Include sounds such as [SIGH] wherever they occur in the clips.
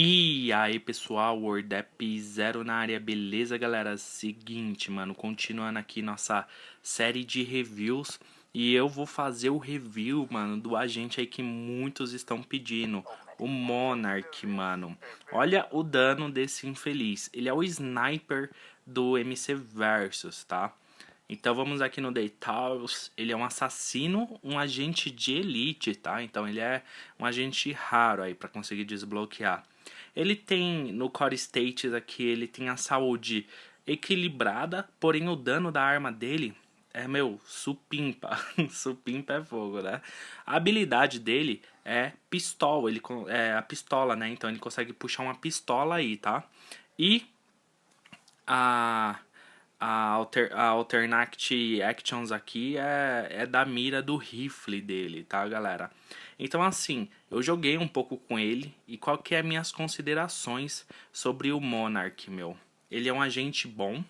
E aí pessoal, WordApp Zero na área, beleza galera? Seguinte, mano, continuando aqui nossa série de reviews E eu vou fazer o review, mano, do agente aí que muitos estão pedindo O Monarch, mano Olha o dano desse infeliz Ele é o sniper do MC Versus, tá? Então vamos aqui no Details, ele é um assassino, um agente de elite, tá? Então ele é um agente raro aí para conseguir desbloquear. Ele tem, no Core States aqui, ele tem a saúde equilibrada, porém o dano da arma dele é, meu, supimpa. [LAUGHS] supimpa é fogo, né? A habilidade dele é pistola, ele é a pistola, né? Então ele consegue puxar uma pistola aí, tá? E a a, alter, a Alternate Actions aqui é, é da mira do rifle dele, tá, galera? Então, assim, eu joguei um pouco com ele e qual que é minhas considerações sobre o Monarch, meu? Ele é um agente bom,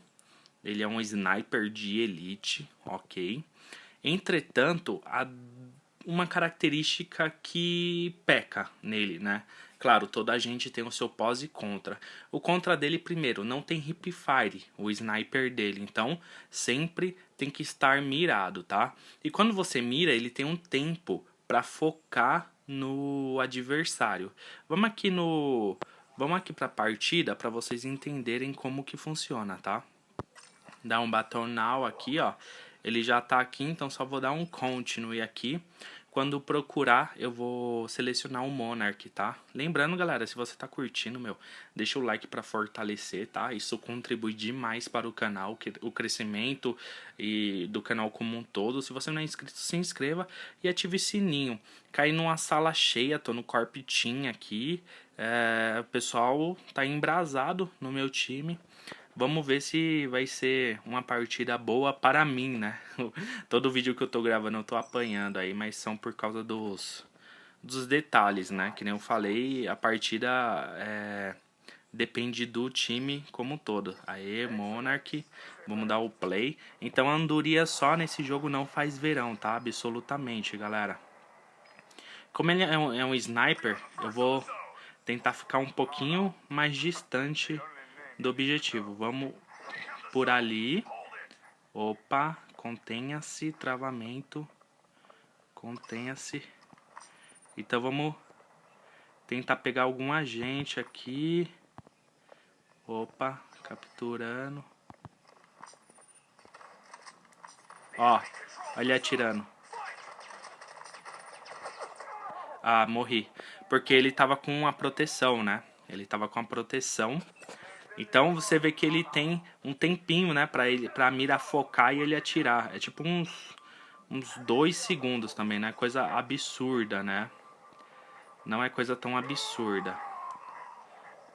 ele é um sniper de elite, ok? Entretanto, há uma característica que peca nele, né? Claro, toda a gente tem o seu pós e contra. O contra dele, primeiro, não tem hip fire, o sniper dele. Então, sempre tem que estar mirado, tá? E quando você mira, ele tem um tempo para focar no adversário. Vamos aqui no... Vamos aqui pra partida para vocês entenderem como que funciona, tá? Dá um baton now aqui, ó. Ele já tá aqui, então só vou dar um continue aqui. Quando procurar, eu vou selecionar o Monarch, tá? Lembrando, galera, se você tá curtindo, meu, deixa o like para fortalecer, tá? Isso contribui demais para o canal, o crescimento e do canal como um todo. Se você não é inscrito, se inscreva e ative o sininho. Caí numa sala cheia, tô no Corp Team aqui. É, o pessoal tá embrasado no meu time. Vamos ver se vai ser uma partida boa para mim, né? [LAUGHS] Todo vídeo que eu tô gravando eu tô apanhando aí, mas são por causa dos, dos detalhes, né? Que nem eu falei, a partida é, depende do time como um todo. Aê, Monarch, vamos dar o play. Então a andoria só nesse jogo não faz verão, tá? Absolutamente, galera. Como ele é um, é um sniper, eu vou tentar ficar um pouquinho mais distante do objetivo. Vamos por ali. Opa, contenha-se, travamento. Contenha-se. Então vamos tentar pegar algum agente aqui. Opa, capturando. Ó, olha atirando. Ah, morri. Porque ele tava com a proteção, né? Ele tava com a proteção. Então você vê que ele tem um tempinho, né, pra, ele, pra mira focar e ele atirar. É tipo uns, uns dois segundos também, né? Coisa absurda, né? Não é coisa tão absurda.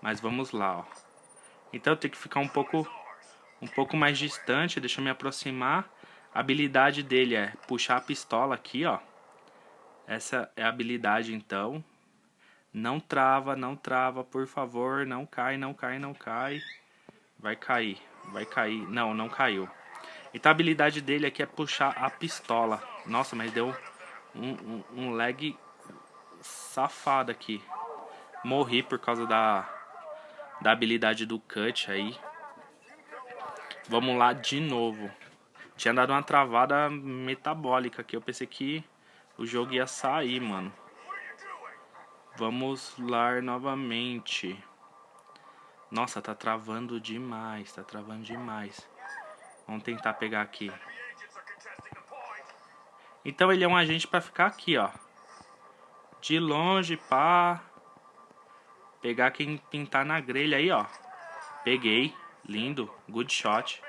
Mas vamos lá, ó. Então eu tenho que ficar um pouco, um pouco mais distante, deixa eu me aproximar. A habilidade dele é puxar a pistola aqui, ó. Essa é a habilidade, então. Não trava, não trava, por favor. Não cai, não cai, não cai. Vai cair, vai cair. Não, não caiu. Então a habilidade dele aqui é puxar a pistola. Nossa, mas deu um, um, um lag safado aqui. Morri por causa da, da habilidade do cut aí. Vamos lá de novo. Tinha dado uma travada metabólica aqui. Eu pensei que o jogo ia sair, mano. Vamos lá novamente. Nossa, tá travando demais, tá travando demais. Vamos tentar pegar aqui. Então ele é um agente pra ficar aqui, ó. De longe, pá. Pegar quem pintar na grelha aí, ó. Peguei. Lindo. Good shot.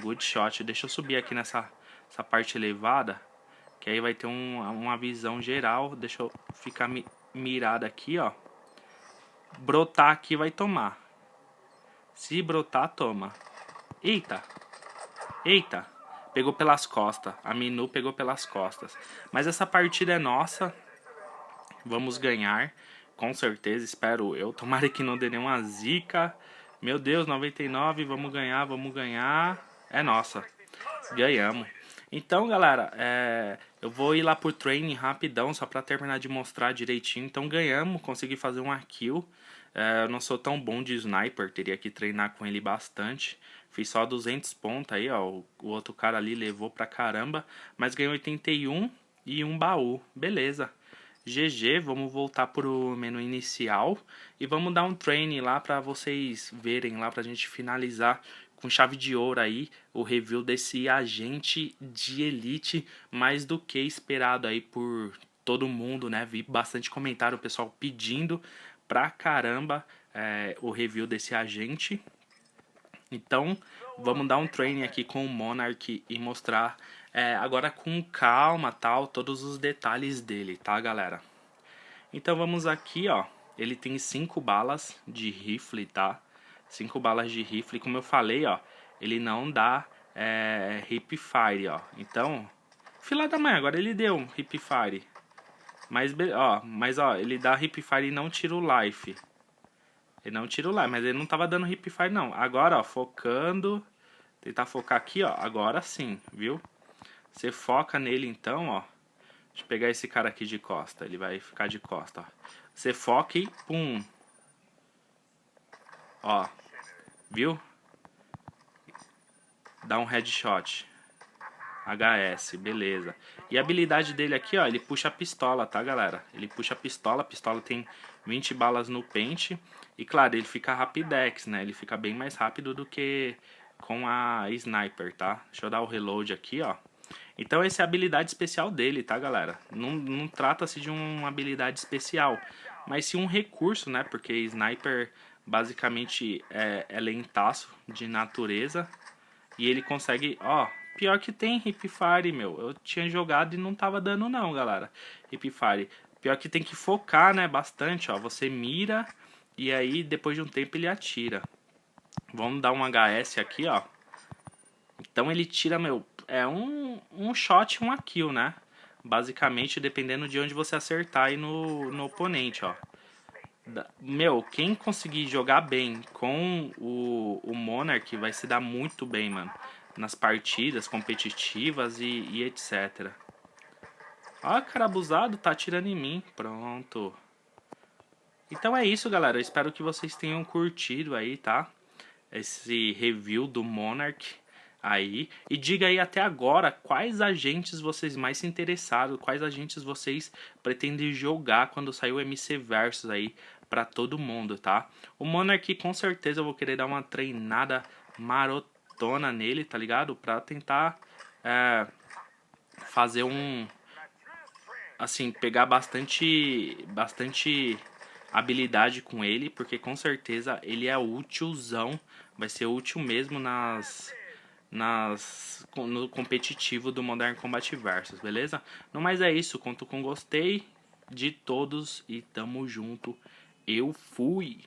Good shot. Deixa eu subir aqui nessa essa parte elevada. Que aí vai ter um, uma visão geral. Deixa eu ficar me mirada aqui, ó. Brotar aqui vai tomar. Se brotar, toma. Eita. Eita. Pegou pelas costas. A Minu pegou pelas costas. Mas essa partida é nossa. Vamos ganhar. Com certeza, espero eu. Tomara que não dê nenhuma zica. Meu Deus, 99. Vamos ganhar, vamos ganhar. É nossa. Ganhamos. Então, galera, é, eu vou ir lá por training rapidão, só pra terminar de mostrar direitinho. Então, ganhamos, consegui fazer um kill. É, eu não sou tão bom de sniper, teria que treinar com ele bastante. Fiz só 200 pontos aí, ó. O, outro cara ali levou pra caramba. Mas ganhei 81 e um baú. Beleza. GG, vamos voltar pro menu inicial. E vamos dar um training lá pra vocês verem lá, pra gente finalizar com chave de ouro aí o review desse agente de elite mais do que esperado aí por todo mundo, né? Vi bastante comentário, o pessoal pedindo pra caramba é, o review desse agente. Então, vamos dar um training aqui com o Monarch e mostrar é, agora com calma, tal, todos os detalhes dele, tá, galera? Então, vamos aqui, ó. Ele tem cinco balas de rifle, tá? Cinco balas de rifle, como eu falei, ó. Ele não dá é, hip fire, ó. Então, fila da mãe, agora ele deu um hip fire. Mas, ó, mas ó, ele dá hip fire e não tira o life. Ele não tira o life, mas ele não tava dando hip fire não. Agora, ó, focando. Tentar focar aqui, ó. Agora sim, viu? Você foca nele então, ó. Deixa eu pegar esse cara aqui de costa. Ele vai ficar de costa, ó. Você foca e pum. Ó. Viu? Dá um headshot. HS, beleza. E a habilidade dele aqui, ó, ele puxa a pistola, tá, galera? Ele puxa a pistola, a pistola tem 20 balas no pente. E, claro, ele fica rapidex, né? Ele fica bem mais rápido do que com a sniper, tá? Deixa eu dar o reload aqui, ó. Então, essa é a habilidade especial dele, tá, galera? Não, não trata-se de uma habilidade especial, mas sim um recurso, né? Porque sniper, basicamente, é, é lentaço de natureza. E ele consegue, ó, Pior que tem Hipfire, meu. Eu tinha jogado e não tava dando não, galera. Hipfire. Pior que tem que focar, né, bastante, ó. Você mira e aí depois de um tempo ele atira. Vamos dar um HS aqui, ó. Então ele tira, meu, é um, um shot, uma kill, né? Basicamente, dependendo de onde você acertar aí no, no oponente, ó. Meu, quem conseguir jogar bem com o, o Monarch vai se dar muito bem, mano nas partidas competitivas e, e etc. Ó, cara abusado, tá atirando em mim. Pronto. Então é isso, galera. Eu espero que vocês tenham curtido aí, tá? Esse review do Monarch aí. E diga aí até agora quais agentes vocês mais se interessaram, quais agentes vocês pretendem jogar quando sair o MC Versus aí pra todo mundo, tá? O Monarch com certeza eu vou querer dar uma treinada marota tona nele, tá ligado? Pra tentar é, fazer um... Assim, pegar bastante, bastante habilidade com ele, porque com certeza ele é útilzão, vai ser útil mesmo nas, nas no competitivo do Modern Combat Versus, beleza? No mais é isso, conto com gostei de todos e tamo junto. Eu fui!